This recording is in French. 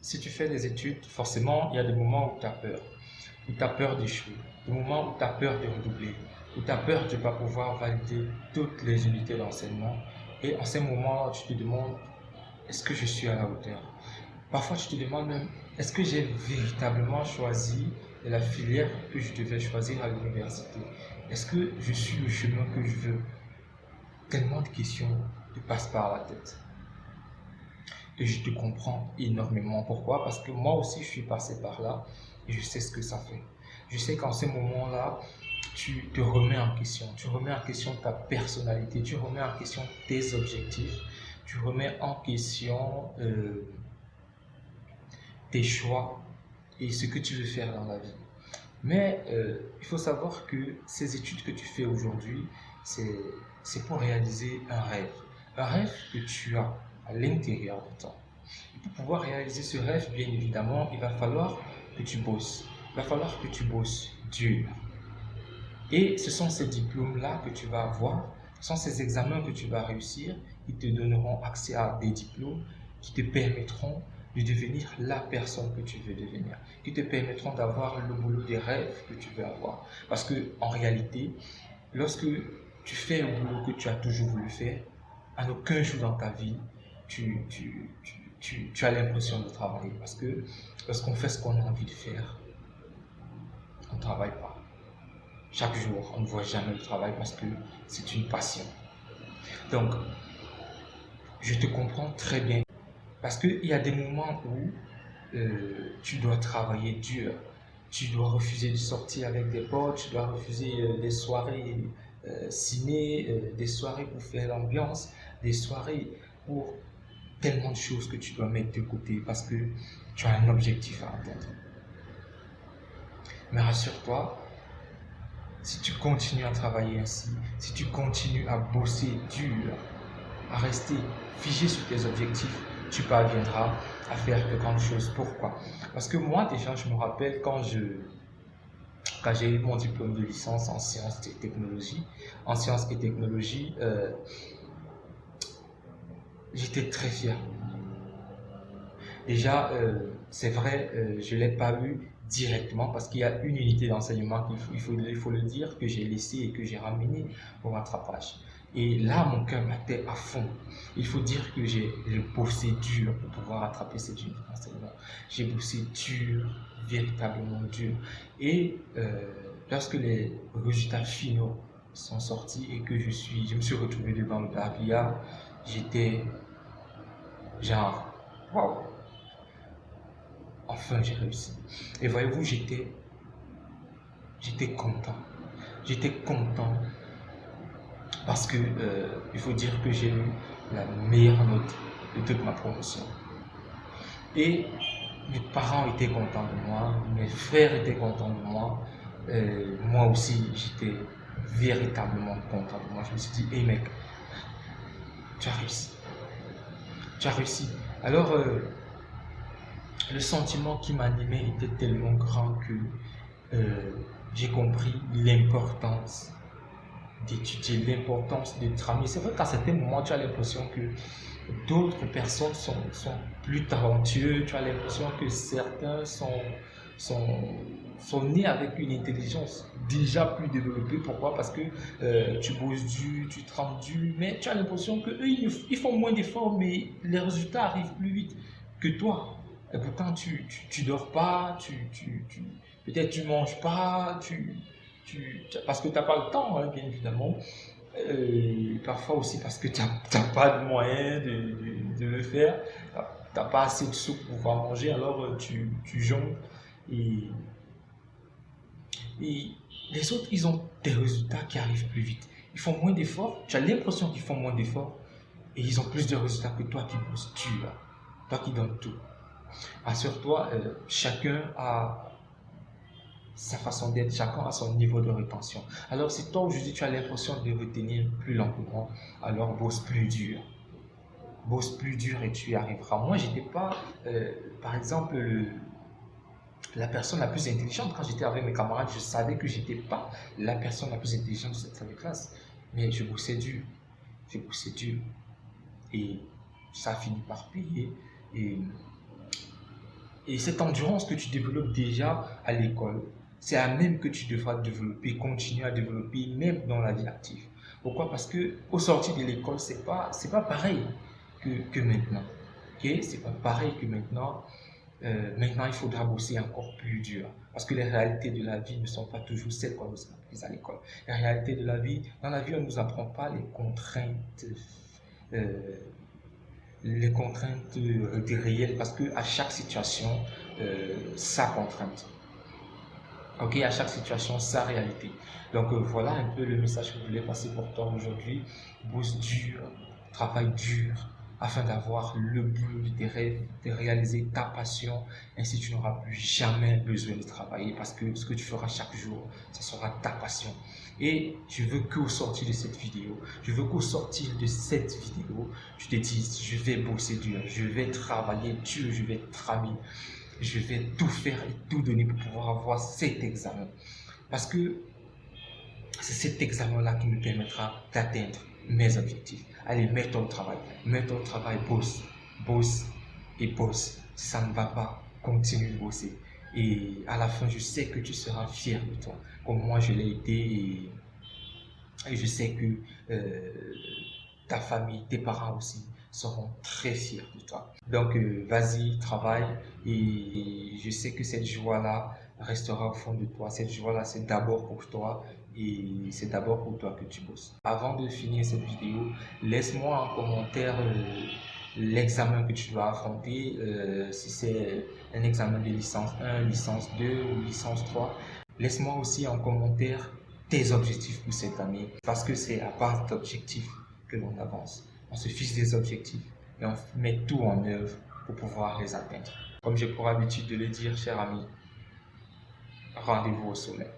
si tu fais des études, forcément, il y a des moments où tu as peur. Où tu as peur d'échouer. Des moments où tu as peur de redoubler. Où tu as peur de ne pas pouvoir valider toutes les unités d'enseignement. Et en ces moments-là, tu te demandes, est-ce que je suis à la hauteur? Parfois, tu te demandes même, est-ce que j'ai véritablement choisi la filière que je devais choisir à l'université? Est-ce que je suis le chemin que je veux? Tellement de questions te passent par la tête. Et je te comprends énormément. Pourquoi? Parce que moi aussi, je suis passé par là et je sais ce que ça fait. Je sais qu'en ces moments-là, tu te remets en question. Tu remets en question ta personnalité, tu remets en question tes objectifs, tu remets en question euh, tes choix et ce que tu veux faire dans la vie. Mais euh, il faut savoir que ces études que tu fais aujourd'hui, c'est pour réaliser un rêve. Un rêve que tu as l'intérieur de toi. Et pour pouvoir réaliser ce rêve, bien évidemment, il va falloir que tu bosses. Il va falloir que tu bosses dur. Et ce sont ces diplômes-là que tu vas avoir, ce sont ces examens que tu vas réussir qui te donneront accès à des diplômes qui te permettront de devenir la personne que tu veux devenir, qui te permettront d'avoir le boulot des rêves que tu veux avoir. Parce que en réalité, lorsque tu fais un boulot que tu as toujours voulu faire, à aucun jour dans ta vie, tu, tu, tu, tu as l'impression de travailler. Parce que lorsqu'on fait ce qu'on a envie de faire, on ne travaille pas. Chaque jour, on ne voit jamais le travail parce que c'est une passion. Donc, je te comprends très bien. Parce qu'il y a des moments où euh, tu dois travailler dur. Tu dois refuser de sortir avec des potes, tu dois refuser euh, des soirées euh, ciné, des soirées pour faire l'ambiance, des soirées pour tellement de choses que tu dois mettre de côté parce que tu as un objectif à atteindre. Mais rassure-toi, si tu continues à travailler ainsi, si tu continues à bosser dur, à rester figé sur tes objectifs, tu parviendras à faire de grandes choses. Pourquoi? Parce que moi, déjà, je me rappelle quand je quand j'ai eu mon diplôme de licence en sciences et technologies, en sciences et technologies, euh, j'étais très fier. Déjà, euh, c'est vrai, euh, je ne l'ai pas eu directement parce qu'il y a une unité d'enseignement qu'il faut, il faut, il faut le dire, que j'ai laissé et que j'ai ramené pour rattrapage. Et là, mon cœur battait à fond. Il faut dire que j'ai bossé dur pour pouvoir attraper cette unité d'enseignement. J'ai bossé dur, véritablement dur. Et euh, lorsque les résultats finaux sont sortis et que je, suis, je me suis retrouvé devant le barbillard, j'étais genre, waouh, enfin j'ai réussi. Et voyez-vous, j'étais, j'étais content. J'étais content parce que euh, il faut dire que j'ai eu la meilleure note de toute ma promotion. Et mes parents étaient contents de moi, mes frères étaient contents de moi, euh, moi aussi j'étais véritablement content de moi. Je me suis dit, hé mec, tu as réussi. Tu as réussi. Alors, euh, le sentiment qui m'animait était tellement grand que j'ai compris l'importance d'étudier l'importance de travailler. C'est vrai qu'à certains moments, tu as l'impression que d'autres personnes sont, sont, plus talentueux, tu as l'impression que certains sont, sont, sont nés avec une intelligence déjà plus développée. Pourquoi? Parce que euh, tu bosses dur, tu trembles dur, mais tu as l'impression qu'eux, ils, ils font moins d'efforts, mais les résultats arrivent plus vite que toi. Et pourtant, tu, tu, tu dors pas, tu, tu, tu peut-être tu manges pas, tu, parce que tu n'as pas le temps, hein, bien évidemment. Euh, parfois aussi parce que tu n'as pas de moyens de, de, le faire. Tu n'as pas assez de sous pour pouvoir manger, alors euh, tu, tu jongles. Et, et les autres, ils ont des résultats qui arrivent plus vite. Ils font moins d'efforts. Tu as l'impression qu'ils font moins d'efforts. Et ils ont plus de résultats que toi qui bosses dur. Toi qui donnes tout. Assure-toi, euh, chacun a sa façon d'être, chacun a son niveau de rétention. Alors si toi aujourd'hui tu as l'impression de retenir plus lentement, alors bosse plus dur. Bosse plus dur et tu y arriveras. Moi, j'étais pas, euh, par exemple, la personne la plus intelligente. Quand j'étais avec mes camarades, je savais que j'étais pas la personne la plus intelligente de cette classe. Mais je bossais dur. Je bossais dur. Et ça a fini par payer. Et Et cette endurance que tu développes déjà à l'école, c'est la même que tu devras développer, continuer à développer, même dans la vie active. Pourquoi? Parce que au sortir de l'école, c'est pas pas pareil que, que maintenant. Ok? C'est pas pareil que maintenant. Euh, maintenant, il faudra bosser encore plus dur. Parce que les réalités de la vie ne sont pas toujours celles qu'on nous a apprises à l'école. Les réalités de la vie, dans la vie, on ne nous apprend pas les contraintes, euh, les contraintes euh, réelles, parce que à chaque situation, euh, sa contrainte. Ok, à chaque situation, sa réalité. Donc euh, voilà un peu le message que je voulais passer pour toi aujourd'hui. Bosse dur, travaille dur, afin d'avoir le boulot de rêves, de réaliser ta passion. Ainsi, tu n'auras plus jamais besoin de travailler parce que ce que tu feras chaque jour, ce sera ta passion. Et je veux qu'au sortir de cette vidéo, je veux qu'au sortir de cette vidéo, tu te dises, je vais bosser dur, je vais travailler dur, je vais travailler je vais tout faire et tout donner pour pouvoir avoir cet examen. Parce que c'est cet examen-là qui me permettra d'atteindre mes objectifs. Allez, mets-toi au travail. Mets-toi au travail, bosse, bosse et bosse. Ça ne va pas, continue de bosser. Et à la fin, je sais que tu seras fier de toi, comme moi je l'ai été. Et, je sais que euh, ta famille, tes parents aussi seront très fiers de toi. Donc, euh, vas-y, travaille. Et je sais que cette joie-là restera au fond de toi. Cette joie-là, c'est d'abord pour toi et c'est d'abord pour toi que tu bosses. Avant de finir cette vidéo, laisse-moi en commentaire euh, l'examen que tu dois affronter, euh, si c'est un examen de licence 1, licence 2 ou licence 3. Laisse-moi aussi en commentaire tes objectifs pour cette année, parce que c'est à base d'objectifs que l'on avance. On se fixe des objectifs et on met tout en œuvre pour pouvoir les atteindre. Comme j'ai pour habitude de le dire, cher ami, rendez-vous au soleil.